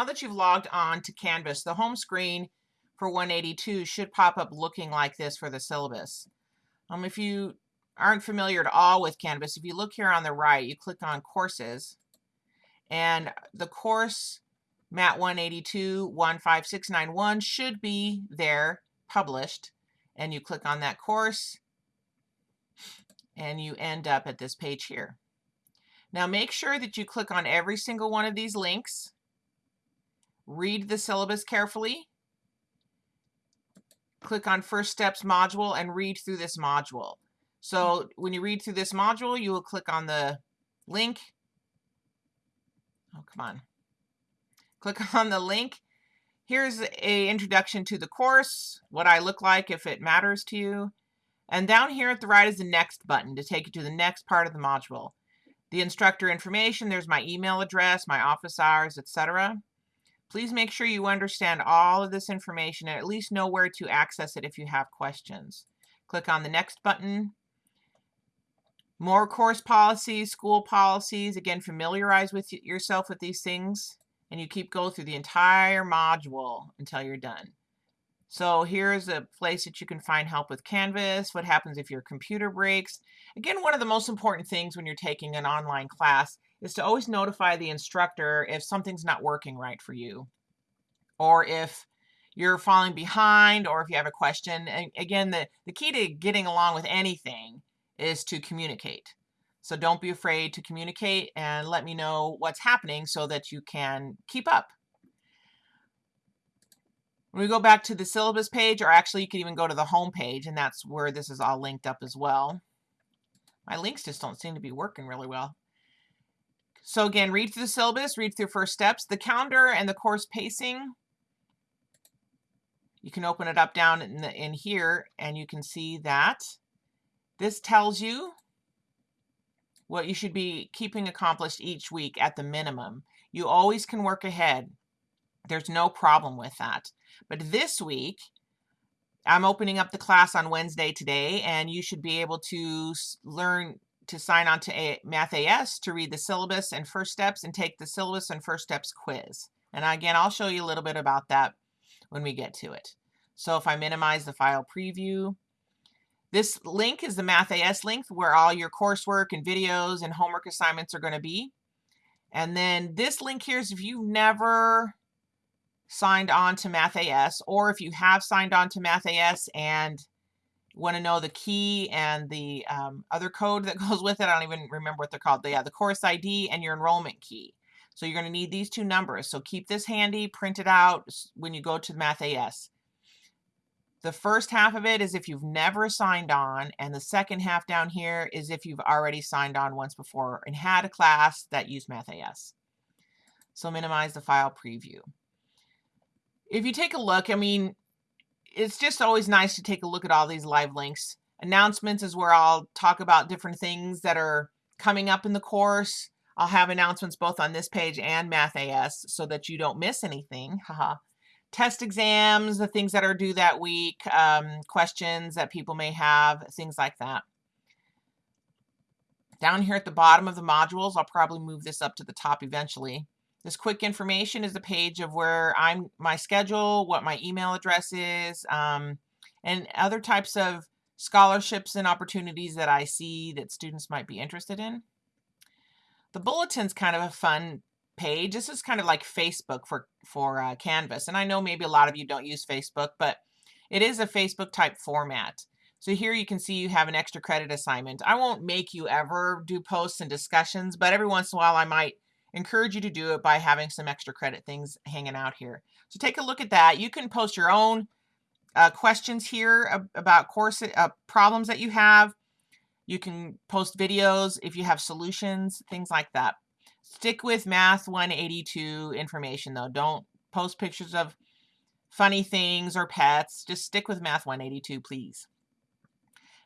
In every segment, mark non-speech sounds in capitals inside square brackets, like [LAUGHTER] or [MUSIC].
Now that you've logged on to Canvas, the home screen for 182 should pop up looking like this for the syllabus. Um, if you aren't familiar at all with Canvas, if you look here on the right, you click on Courses, and the course MAT 182 15691 should be there published, and you click on that course, and you end up at this page here. Now make sure that you click on every single one of these links, read the syllabus carefully, click on First Steps module and read through this module. So when you read through this module, you will click on the link. Oh, come on. Click [LAUGHS] on the link. Here's a introduction to the course, what I look like if it matters to you. And down here at the right is the next button to take you to the next part of the module. The instructor information, there's my email address, my office hours, etc. Please make sure you understand all of this information and at least know where to access it if you have questions. Click on the next button. More course policies, school policies. Again, familiarize with yourself with these things and you keep going through the entire module until you're done. So here's a place that you can find help with Canvas, what happens if your computer breaks. Again, one of the most important things when you're taking an online class is to always notify the instructor if something's not working right for you or if you're falling behind or if you have a question. And again, the, the key to getting along with anything is to communicate. So don't be afraid to communicate and let me know what's happening so that you can keep up. When we go back to the syllabus page, or actually you can even go to the home page, and that's where this is all linked up as well. My links just don't seem to be working really well. So again, read through the syllabus, read through first steps, the calendar and the course pacing. You can open it up down in, the, in here and you can see that this tells you what you should be keeping accomplished each week at the minimum. You always can work ahead. There's no problem with that. But this week, I'm opening up the class on Wednesday today, and you should be able to learn to sign on to a Math AS to read the syllabus and first steps and take the syllabus and first steps quiz. And again, I'll show you a little bit about that when we get to it. So if I minimize the file preview, this link is the Math AS link where all your coursework and videos and homework assignments are going to be. And then this link here is if you've never signed on to Math AS or if you have signed on to Math AS and want to know the key and the um, other code that [LAUGHS] goes with it. I don't even remember what they're called. They have the course ID and your enrollment key. So you're going to need these two numbers. So keep this handy, print it out when you go to Math AS. The first half of it is if you've never signed on, and the second half down here is if you've already signed on once before and had a class that used Math AS. So minimize the file preview. If you take a look, I mean, it's just always nice to take a look at all these live links. Announcements is where I'll talk about different things that are coming up in the course. I'll have announcements both on this page and Math AS so that you don't miss anything. Haha. Test exams, the things that are due that week, um, questions that people may have, things like that. Down here at the bottom of the modules, I'll probably move this up to the top eventually. This quick information is the page of where I'm my schedule, what my email address is, um, and other types of scholarships and opportunities that I see that students might be interested in. The bulletin's kind of a fun page. This is kind of like Facebook for, for uh, Canvas. And I know maybe a lot of you don't use Facebook, but it is a Facebook type format. So here you can see you have an extra credit assignment. I won't make you ever do posts and discussions, but every once in a while I might encourage you to do it by having some extra credit things hanging out here. So take a look at that. You can post your own uh, questions here about course uh, problems that you have. You can post videos if you have solutions, things like that. Stick with Math 182 information though. Don't post pictures of funny things or pets. Just stick with Math 182, please.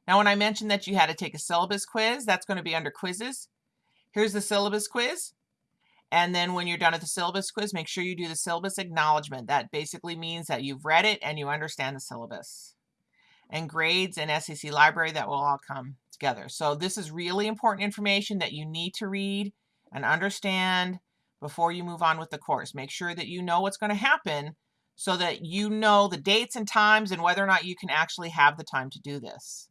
Now, when I mentioned that you had to take a syllabus quiz, that's going to be under quizzes. Here's the syllabus quiz. And then when you're done with the syllabus quiz, make sure you do the syllabus acknowledgement. That basically means that you've read it and you understand the syllabus. And grades and SEC library, that will all come together. So this is really important information that you need to read and understand before you move on with the course. Make sure that you know what's going to happen so that you know the dates and times and whether or not you can actually have the time to do this.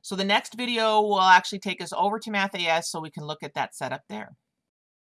So the next video will actually take us over to Math AS so we can look at that setup there.